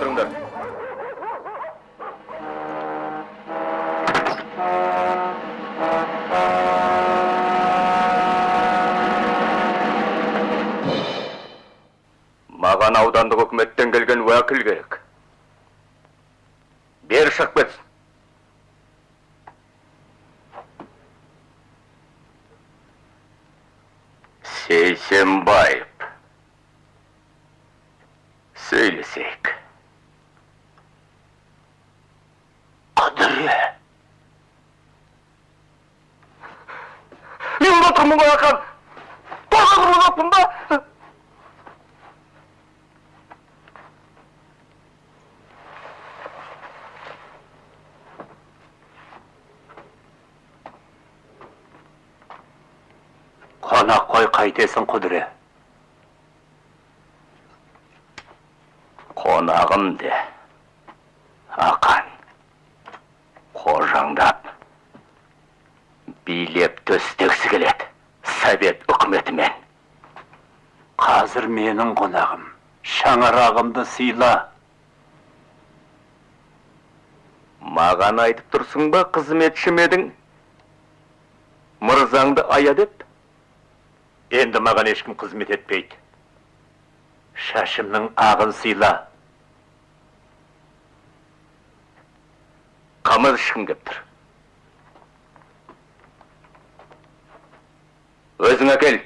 тұрыңдар маған аудандық үкіметтен келген уәкіл керек. Бері шығып кетсін сейсенбаев. Тағы құрылаппын ба қонақ қой қайтесің құдіре қонағым де ақан қожаңдап билеп төстегісі келеді совет үкіметімен қазір менің қонағым. Шаңырағымды сыйла. Маған айтып тұрсың ба қызметшім едің? Мырзаңды ая деп. Енді маған ешкім қызмет етпейді. Шашымның ағын сыйла. Қымыз ішкім кеп тұр. Өзің әкел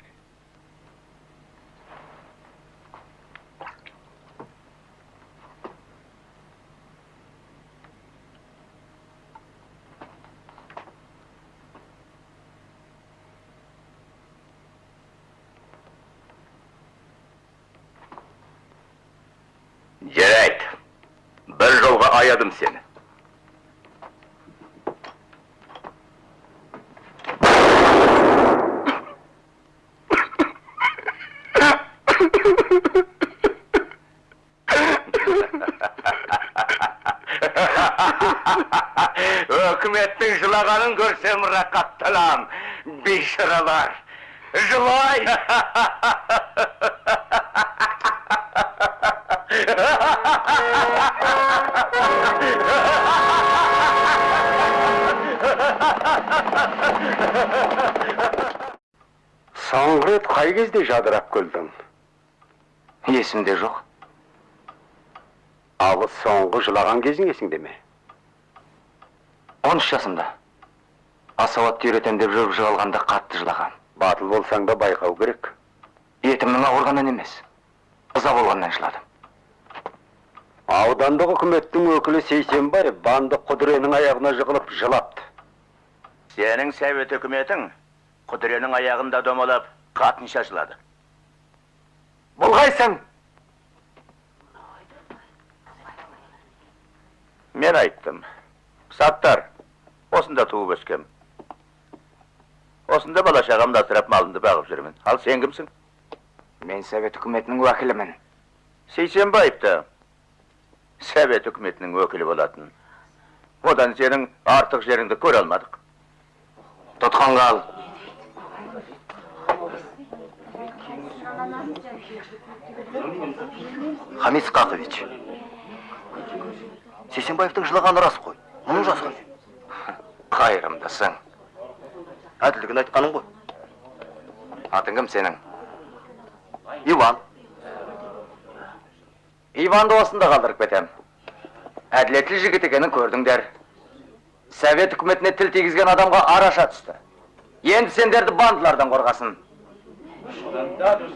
бір жолға аядым сені өкіметтің жылағанын көрсем рақаттанам бейшаралар жылай соңғы рет қай кезде жадырап күлдің есімде жоқ. Ал соңғы жылаған кезің есіңде ме? Он үш жасымда. Асауатты үйретем деп жүріп жығылғанда қатты жылаған. Батыл болсаң да байқау керек. Етімнің ауырғанынан емес. Ыза болғаннан жыладым. Аудандық үкіметтің өкілі сейсенбаев банды құдіренің аяғына жығылып жылапты. Сенің совет үкіметің құдіренің аяғында домалап қатын шашылады бұлғайсың мен айттым. Саттар осында туып өскем. Осында бала шағамды асырап малымды бағып жүрмін. Ал сен кімсің? Мен совет үкіметінің уәкілімін. Сейсенбаев та совет үкіметінің өкілі болатын. Одан сенің артық жеріңді көре алмадық. Тұтқынға ал. Хамит Сқақович сейсенбаевтың жылағаны рас қой. Мұны жазған қайырымдысың әділдігін айтқаның ғой. Атың кім сенің. Иван. Иванды осында қалдырып кетем. Әділетті жігіт екенін көрдіңдер совет үкіметіне тіл тигізген адамға араша түсті. Енді сендерді бандылардан қорғасын. plantados